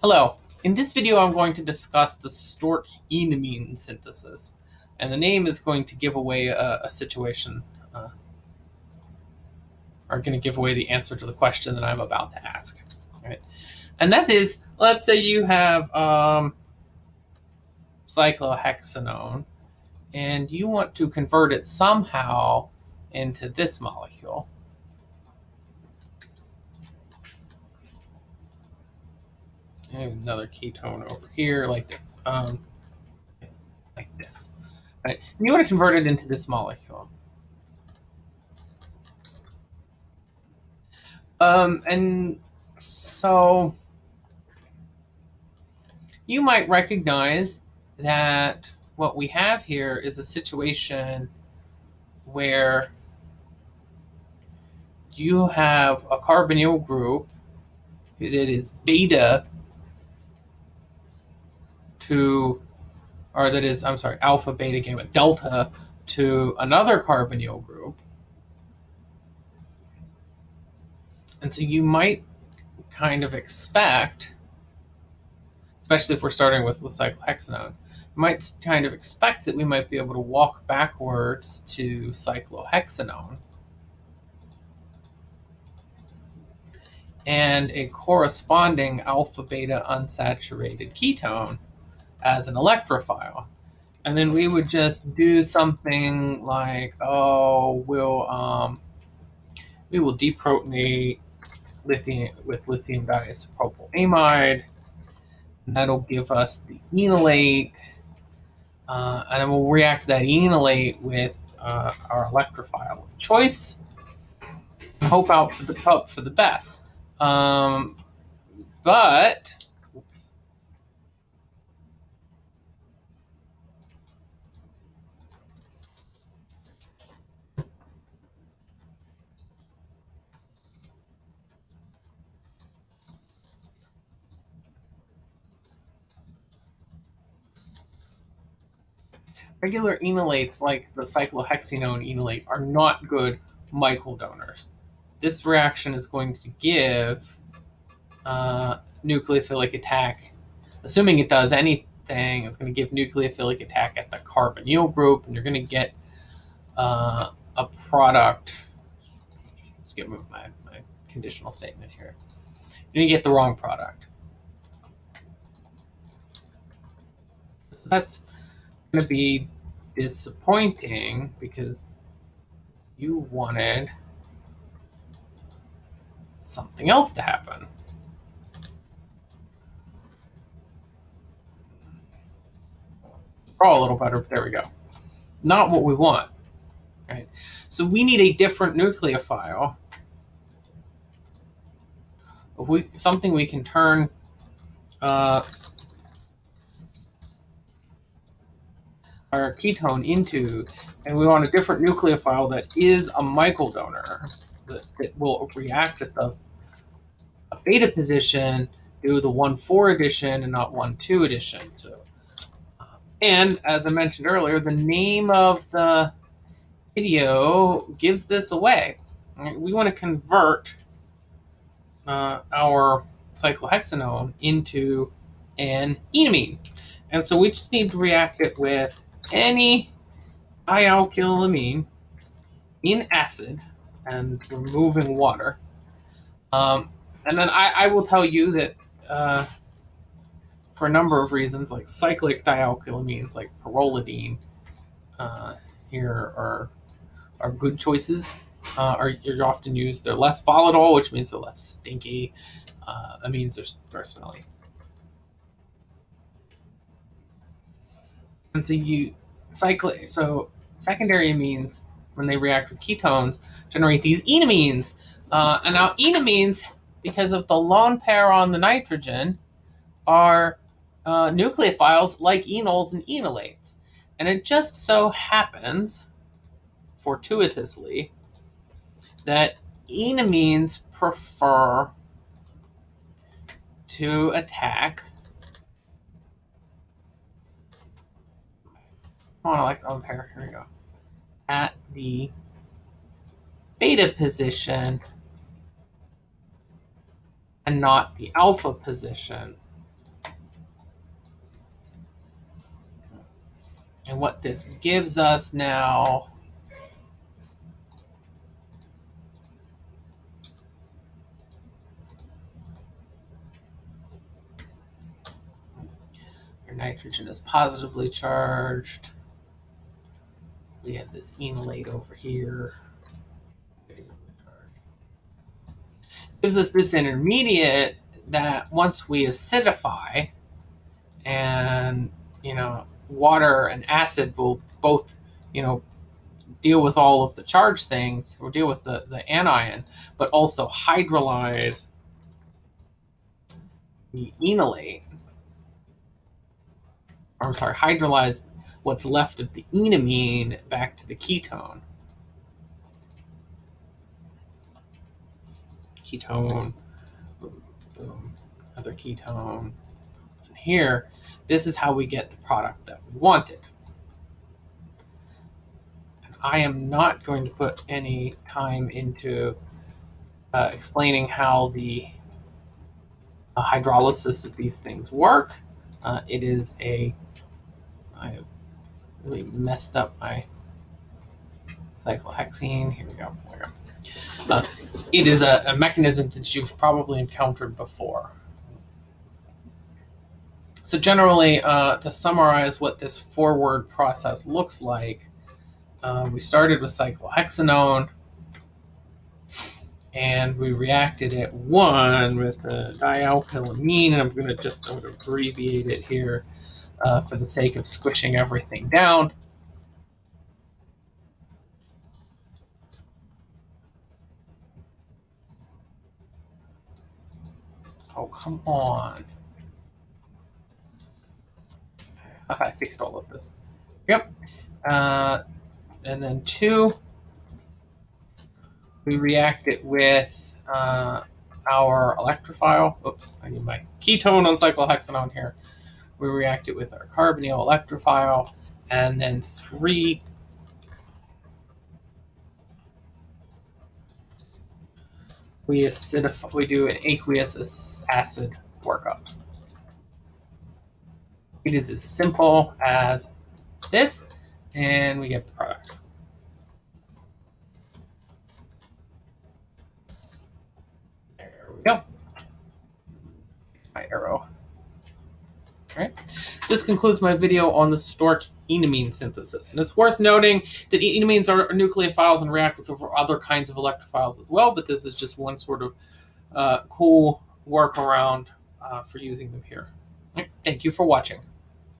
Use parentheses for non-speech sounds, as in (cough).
Hello. In this video, I'm going to discuss the Stork enamine synthesis. And the name is going to give away a, a situation, uh, or going to give away the answer to the question that I'm about to ask. Right? And that is, let's say you have um, cyclohexanone, and you want to convert it somehow into this molecule. Another ketone over here like this, um, like this. And you want to convert it into this molecule. Um, and so you might recognize that what we have here is a situation where you have a carbonyl group that is beta to, or that is, I'm sorry, alpha, beta, gamma, delta to another carbonyl group. And so you might kind of expect, especially if we're starting with, with cyclohexanone, you might kind of expect that we might be able to walk backwards to cyclohexanone. and a corresponding alpha beta unsaturated ketone as an electrophile. And then we would just do something like, oh, we'll um, we will deprotonate lithium with lithium diisopropyl amide. That'll give us the enolate, uh, and then we'll react that enolate with uh, our electrophile of choice. Hope out for the hope for the best. Um, but, oops. Regular enolates like the cyclohexanone enolate are not good Michael donors. This reaction is going to give uh, nucleophilic attack, assuming it does anything, it's going to give nucleophilic attack at the carbonyl group, and you're going to get uh, a product. Let's get move my, my conditional statement here. You're going to get the wrong product. That's going to be disappointing because you wanted something else to happen. Draw a little better, there we go. Not what we want, right? So we need a different nucleophile. We, something we can turn uh, our ketone into, and we want a different nucleophile that is a Michael donor that, that will react at the beta position, do the 1-4 addition and not 1-2 addition. So, and as I mentioned earlier, the name of the video gives this away. We want to convert uh, our cyclohexanone into an enamine. And so we just need to react it with any dialkylamine in acid and removing water. Um, and then I, I, will tell you that uh, for a number of reasons, like cyclic dialkylamines, like pyrrolidine, uh, here are are good choices. Uh, are you're often used. They're less volatile, which means they're less stinky. Uh, amines are, are smelly. And so you cycle so secondary amines when they react with ketones generate these enamines. Uh, and now enamines, because of the lone pair on the nitrogen, are uh, nucleophiles like enols and enolates. And it just so happens, fortuitously, that enamines prefer to attack Oh, I like oh, the pair. Here we go. At the beta position and not the alpha position. And what this gives us now nitrogen is positively charged. We have this enolate over here. Gives us this intermediate that once we acidify and you know water and acid will both you know deal with all of the charge things or deal with the, the anion but also hydrolyze the enolate or I'm sorry hydrolyze what's left of the enamine back to the ketone ketone boom, boom, other ketone and here this is how we get the product that we wanted. And I am not going to put any time into uh, explaining how the uh, hydrolysis of these things work. Uh, it is a, I have really messed up my cyclohexene. Here we go. Here we go. Uh, it is a, a mechanism that you've probably encountered before. So generally, uh, to summarize what this forward process looks like, uh, we started with cyclohexanone, and we reacted at one with the dialkylamine, and I'm going to just abbreviate it here uh, for the sake of squishing everything down. Oh, come on. (laughs) I fixed all of this. Yep. Uh, and then two, we react it with uh, our electrophile. Oops, I need my ketone on cyclohexanone here. We react it with our carbonyl electrophile. And then three, we acidify, we do an aqueous acid workup. It is as simple as this, and we get the product. There we go. My arrow. All right. So this concludes my video on the Stork enamine synthesis. And it's worth noting that enamines are nucleophiles and react with other kinds of electrophiles as well, but this is just one sort of uh, cool workaround uh, for using them here. Thank you for watching.